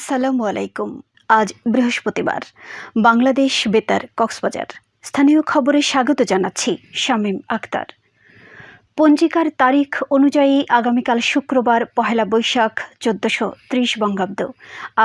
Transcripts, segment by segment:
আসসালামু আলাইকুম। আজ বৃহস্পতিবার। বাংলাদেশ বেতার কক্সবাজার। স্থানীয় খবরে স্বাগত জানাচ্ছি শামীম আক্তার। পঞ্জিকার তারিখ অনুযায়ী আগামীকাল শুক্রবার পহেলা বৈশাখ, চোদ্দশো ত্রিশ বঙ্গাব্দ।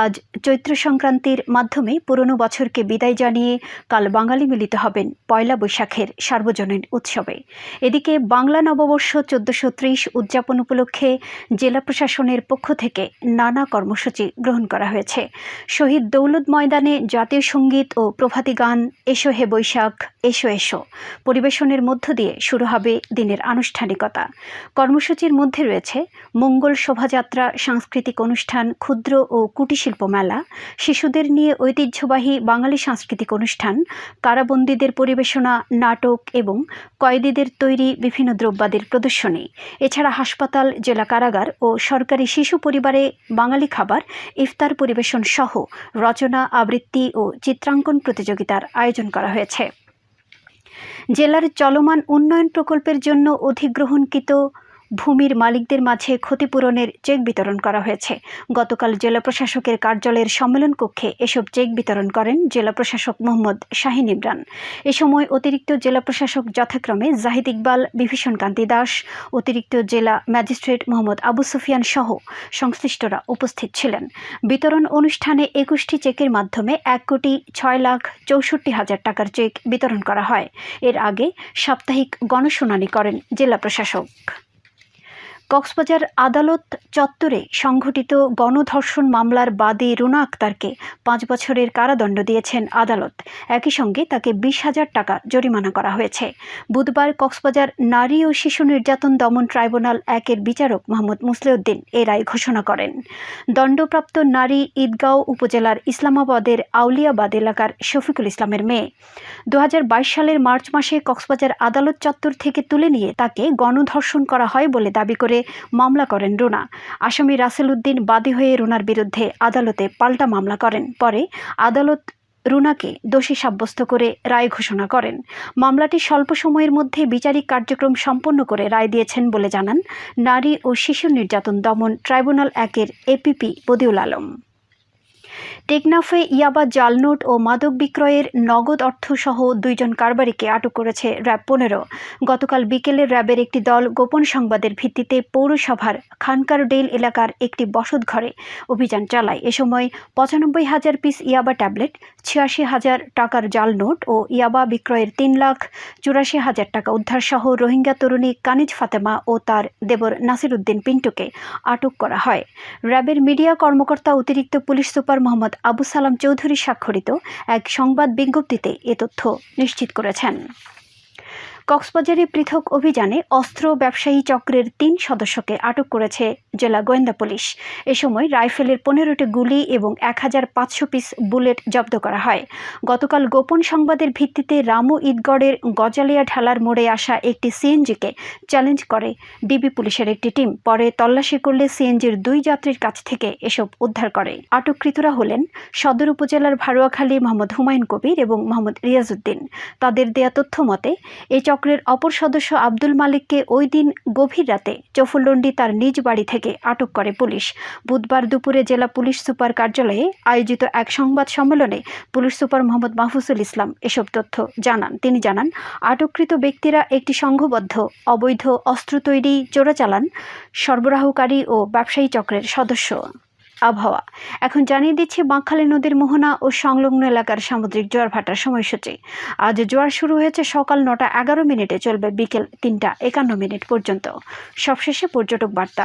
আজ চৈত্র সংক্রান্তির মাধ্যমে পুরনো বছরকে বিদায় জানিয়ে কাল বাঙালি মিলিত হবেন পয়লা বৈশাখের সার্বজনীন উৎসবে। এদিকে বাংলা নববর্ষ চোদ্দশো ত্রিশ উদযাপন উপলক্ষে জেলা প্রশাসনের পক্ষ থেকে নানা কর্মসূচি গ্রহণ করা হয়েছে। শহীদ দৌলত ময়দানে জাতীয় সংগীত ও প্রভাতী গান, এসো হে বৈশাখ, এসো এসো। পরিবেশনের মধ্য দিয়ে শুরু হবে দিনের আনুষ্ঠানিকতা। কর্মসূচির মধ্যে রয়েছে মঙ্গল শোভাযাত্রা, সাংস্কৃতিক অনুষ্ঠান, ক্ষুদ্র ও কুটিশিল্প মেলা, শিশুদের নিয়ে ঐতিহ্যবাহী বাঙালি সাংস্কৃতিক অনুষ্ঠান, কারাবন্দীদের পরিবেশনা, নাটক এবং কয়েদিদের তৈরি বিভিন্ন দ্রব্যাদির প্রদর্শনী। এছাড়া হাসপাতাল, জেলা কারাগার ও সরকারি শিশু পরিবারে বাঙালি খাবার, ইফতার পরিবেশন সহ রচনা, আবৃত্তি ও চিত্রাঙ্কন প্রতিযোগিতার আয়োজন করা হয়েছে। জেলার চলমান উন্নয়ন প্রকল্পের জন্য অধিগ্রহণকৃত ভূমির মালিকদের মাঝে ক্ষতিপূরণের চেক বিতরণ করা হয়েছে। গতকাল জেলা প্রশাসকের কার্যালয়ের সম্মেলন কক্ষে এসব চেক বিতরণ করেন জেলা প্রশাসক মোহাম্মদ শাহিন ইমরান। এ সময় অতিরিক্ত জেলা প্রশাসক যথাক্রমে জাহিদ ইকবাল বিভীষণ কান্তি দাস, অতিরিক্ত জেলা ম্যাজিস্ট্রেট মোহাম্মদ আবু সুফিয়ান সহ সংশ্লিষ্টরা উপস্থিত ছিলেন। বিতরণ অনুষ্ঠানে একুশটি চেকের মাধ্যমে এক কোটি ছয় লাখ চৌষট্টি হাজার টাকার চেক বিতরণ করা হয়। এর আগে সাপ্তাহিক গণশুনানি করেন জেলা প্রশাসক। কক্সবাজার আদালত চত্বরে সংঘটিত গণধর্ষণ মামলার বাদী রুনা আক্তারকে পাঁচ বছরের কারাদণ্ড দিয়েছেন আদালত। একই সঙ্গে তাকে বিশ হাজার টাকা জরিমানা করা হয়েছে। বুধবার কক্সবাজার নারী ও শিশু নির্যাতন দমন ট্রাইব্যুনাল একের বিচারক মোহাম্মদ মুসলিউদ্দিন এ রায় ঘোষণা করেন। দণ্ডপ্রাপ্ত নারী ঈদগাঁও উপজেলার ইসলামাবাদের আউলিয়াবাদ এলাকার শফিকুল ইসলামের মেয়ে। দু হাজার বাইশ সালের মার্চ মাসে কক্সবাজার আদালত চত্বর থেকে তুলে নিয়ে তাকে গণধর্ষণ করা হয় বলে দাবি করে মামলা করেন রুনা। আসামি রাসেল উদ্দিন বাদী হয়ে রুনার বিরুদ্ধে আদালতে পাল্টা মামলা করেন। পরে আদালত রুনাকে দোষী সাব্যস্ত করে রায় ঘোষণা করেন। মামলাটি স্বল্প সময়ের মধ্যে বিচারিক কার্যক্রম সম্পন্ন করে রায় দিয়েছেন বলে জানান নারী ও শিশু নির্যাতন দমন ট্রাইব্যুনাল একের এপিপি বদিউল আলম। টেকনাফে ইয়াবা জালনোট ও মাদক বিক্রয়ের নগদ অর্থসহ দুইজন কারবারিকে আটক করেছে র্যাব পনেরো। গতকাল বিকেলে র্যাবের একটি দল গোপন সংবাদের ভিত্তিতে পৌরসভার খানকারডেল এলাকার একটি বসত ঘরে অভিযান চালায়। এ সময় পঁচানব্বই হাজার পিস ইয়াবা ট্যাবলেট, ছিয়াশি হাজার টাকার জাল নোট ও ইয়াবা বিক্রয়ের তিন লাখ চুরাশি হাজার টাকা উদ্ধারসহ রোহিঙ্গা তরুণী কানিজ ফাতেমা ও তার দেবর নাসির উদ্দিন পিন্টুকে আটক করা হয়। র্যাবের মিডিয়া কর্মকর্তা অতিরিক্ত পুলিশ সুপার মোহাম্মদ আবু সালাম চৌধুরী স্বাক্ষরিত এক সংবাদ বিজ্ঞপ্তিতে এ তথ্য নিশ্চিত করেছেন। কক্সবাজারে পৃথক অভিযানে অস্ত্র ব্যবসায়ী চক্রের তিন সদস্যকে আটক করেছে জেলা গোয়েন্দা পুলিশ। এ সময় রাইফেলের পনেরোটি গুলি এবং এক হাজার পাঁচশো পিস বুলেট জব্দ করা হয়। গতকাল গোপন সংবাদের ভিত্তিতে রামু ঈদগড়ের গজালিয়া ঢালার মোড়ে আসা একটি সিএনজিকে চ্যালেঞ্জ করে ডিবি পুলিশের একটি টিম। পরে তল্লাশি করলে সিএনজির দুই যাত্রীর কাছ থেকে এসব উদ্ধার করে। আটককৃতরা হলেন সদর উপজেলার ভারুয়াখালী মোহাম্মদ হুমায়ুন কবির এবং মোহাম্মদ রিয়াজউদ্দিন। তাদের দেয়া তথ্য মতে এই চক্রের অপর সদস্য আব্দুল মালিককে ওই দিন গভীর রাতে চফুল্লন্ডি তার নিজ বাড়ি থেকে আটক করে পুলিশ। বুধবার দুপুরে জেলা পুলিশ সুপার কার্যালয়ে আয়োজিত এক সংবাদ সম্মেলনে পুলিশ সুপার মোহাম্মদ মাহফুজুল ইসলাম এসব তথ্য জানান। তিনি জানান, আটককৃত ব্যক্তিরা একটি সংঘবদ্ধ, অবৈধ অস্ত্র তৈরি, চোরাচালান, সরবরাহকারী ও ব্যবসায়ী চক্রের সদস্য। আবহাওয়া। এখন জানিয়ে দিচ্ছি, বাঁকখালী নদীর মোহনা ও সংলগ্ন এলাকার সামুদ্রিক জোয়ার ভাটার সময়সূচি। আজ জোয়ার শুরু হয়েছে সকাল নটা এগারো মিনিটে, চলবে বিকেল তিনটা একান্ন মিনিট পর্যন্ত। সবশেষে পর্যটক বার্তা।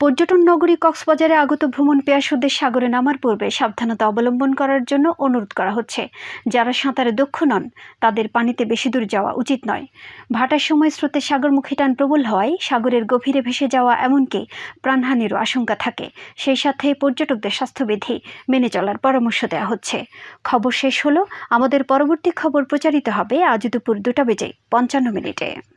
পর্যটন নগরী কক্সবাজারে আগত ভ্রমণ পেয়াসুদের সাগরে নামার পূর্বে সাবধানতা অবলম্বন করার জন্য অনুরোধ করা হচ্ছে। যারা সাঁতারে দক্ষ নন, তাদের পানিতে বেশি দূর যাওয়া উচিত নয়। ভাটার সময় স্রোতে সাগরমুখী টান প্রবল হওয়ায় সাগরের গভীরে ভেসে যাওয়া এমনকি প্রাণহানিরও আশঙ্কা থাকে। সেই সাথে পর্যটকদের স্বাস্থ্যবিধি মেনে চলার পরামর্শ দেওয়া হচ্ছে। খবর শেষ হলো। আমাদের পরবর্তী খবর প্রচারিত হবে আজ দুপুর দুটা বেজে পঞ্চান্ন মিনিটে।